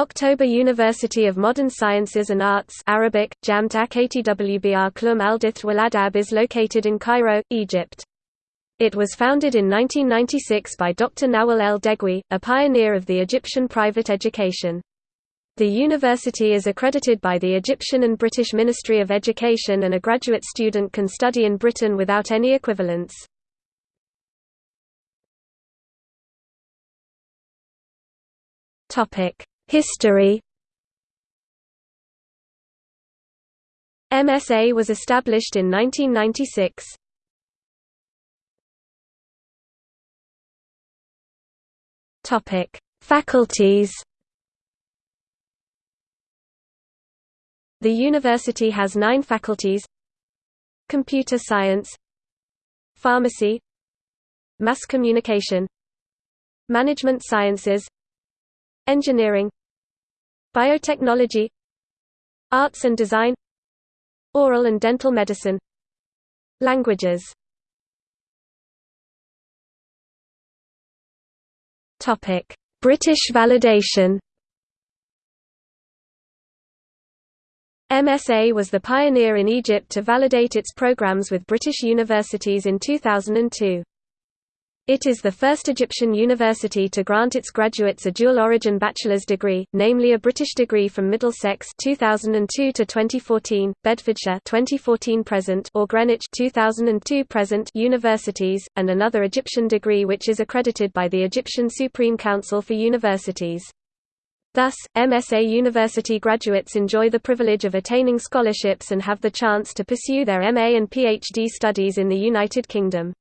October University of Modern Sciences and Arts Arabic, Jamtak ATWBR Klum Aldith Waladab is located in Cairo, Egypt. It was founded in 1996 by Dr. Nawal El Degwi, a pioneer of the Egyptian private education. The university is accredited by the Egyptian and British Ministry of Education and a graduate student can study in Britain without any equivalence. History MSA was established in 1996. Topic: Faculties. The university has 9 faculties: Computer Science, Pharmacy, Mass Communication, Management Sciences, Engineering, Biotechnology, Arts and Design, Oral and Dental Medicine, Languages British validation. MSA was the pioneer in Egypt to validate its programs with British universities in 2002. It is the first Egyptian university to grant its graduates a dual-origin bachelor's degree, namely a British degree from Middlesex 2002 to 2014, Bedfordshire 2014 present or Greenwich 2002 present universities, and another Egyptian degree which is accredited by the Egyptian Supreme Council for Universities. Thus, MSA university graduates enjoy the privilege of attaining scholarships and have the chance to pursue their MA and PhD studies in the United Kingdom.